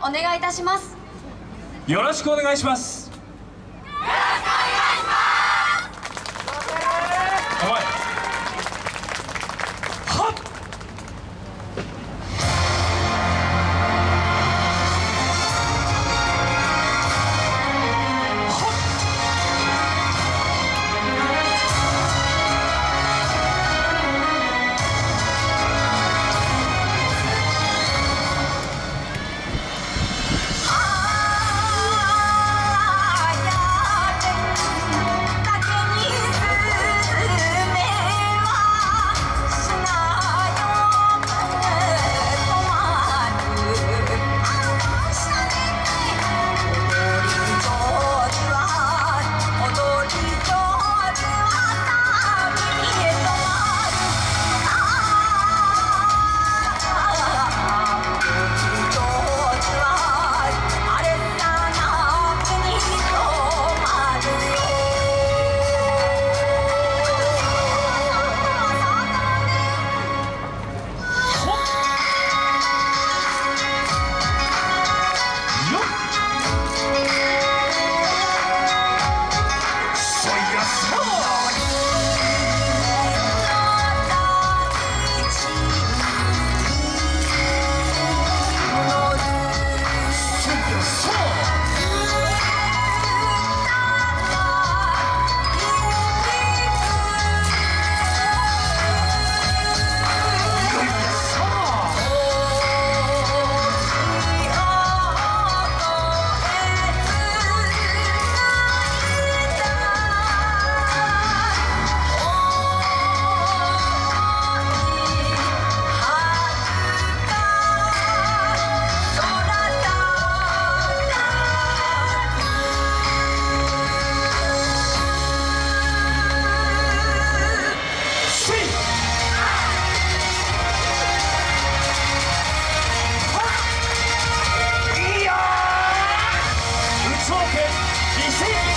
お願いいたします。よろしくお願いします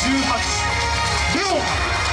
18レオン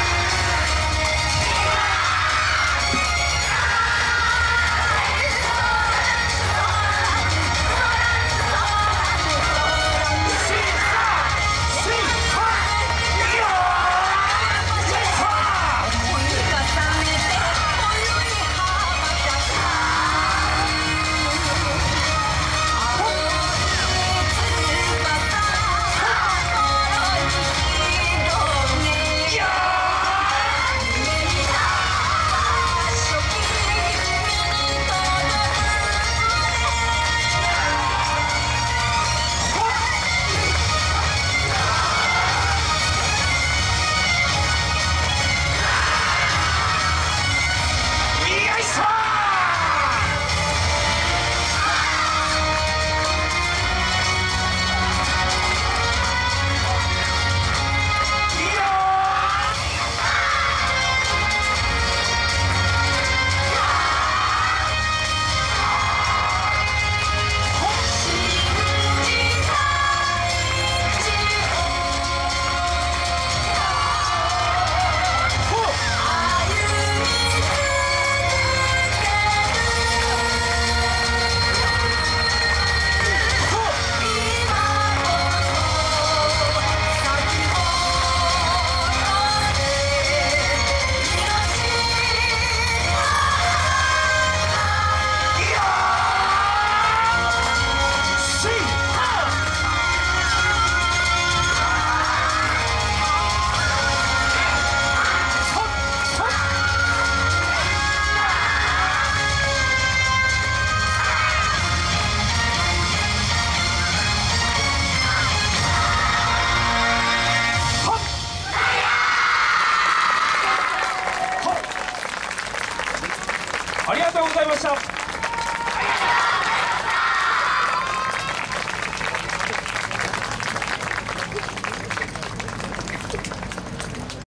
ありがとうございました。